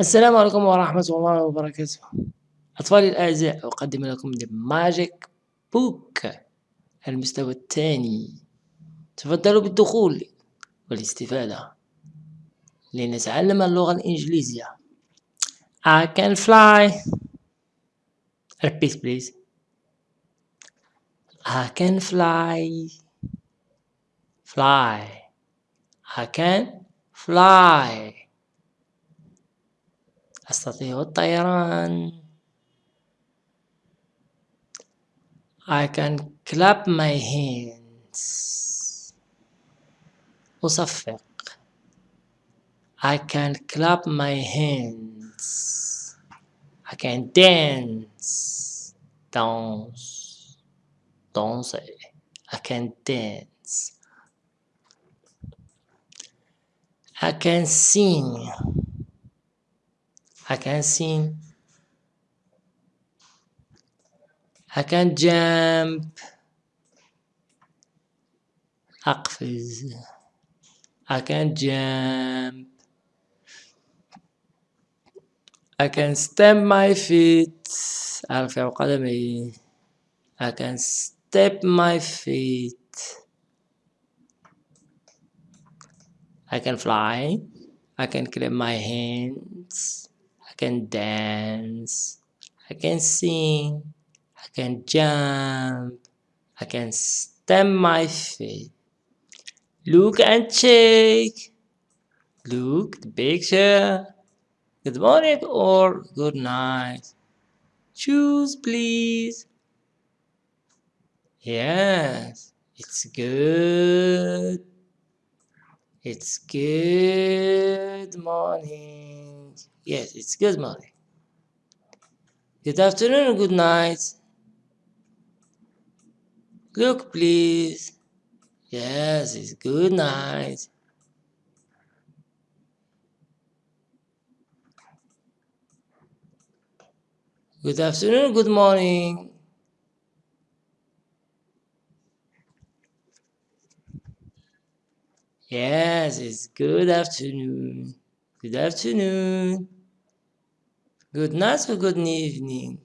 السلام عليكم ورحمة الله وبركاته. أطفالي الأعزاء أقدم لكم The Magic Book المستوى الثاني. تفضلوا بالدخول والاستفادة. لنتعلم اللغة الإنجليزية. I can fly. Repeat please. I can fly. Fly. I can fly. أستطيع الطيران I can clap my hands أصفق I can clap my hands I can dance dance danser I can dance I can sing I can sing I can jump أقفز I can jump I can stamp my feet أرفع قدمي I can step my feet I can fly I can clap my hands can dance, I can sing, I can jump, I can stamp my feet. Look and check. Look the picture. Good morning or good night. Choose please. Yes, it's good. It's good morning. Yes, it's good morning. Good afternoon good night. Look, please. Yes, it's good night. Good afternoon, good morning. Yes, it's good afternoon. Good afternoon. Good night or good evening.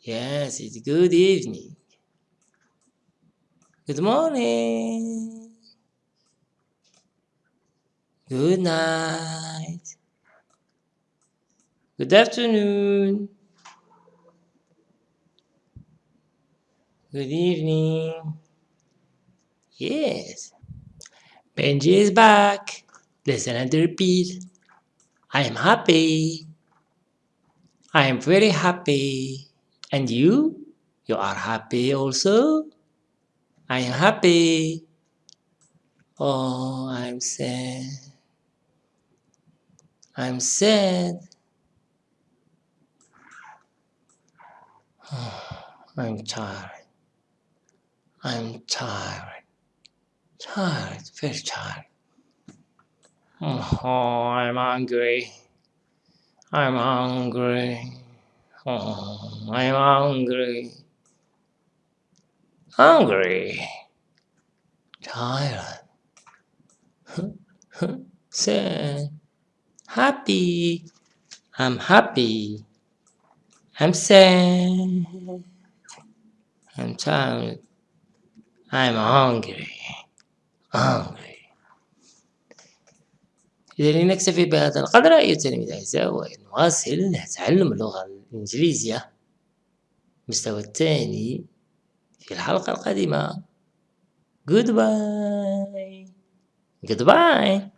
Yes, it's good evening. Good morning. Good night. Good afternoon. Good evening. Yes. Benji is back. Listen and repeat. I am happy. I am very happy. And you? You are happy also? I am happy. Oh, I'm sad. I'm sad. I'm tired. I'm tired. Tired, very tired. Oh, I'm hungry. I'm hungry. Oh, I'm hungry. Hungry. Tired. Sad. Happy. I'm happy. I'm sad. I'm tired. I'm hungry. hungry. إذا لنكتفي بهذا القدر أيها التلاميذ الأعزاء ونواصل تعلم اللغة الإنجليزية. المستوى الثاني في الحلقة القادمة. Goodbye. Goodbye.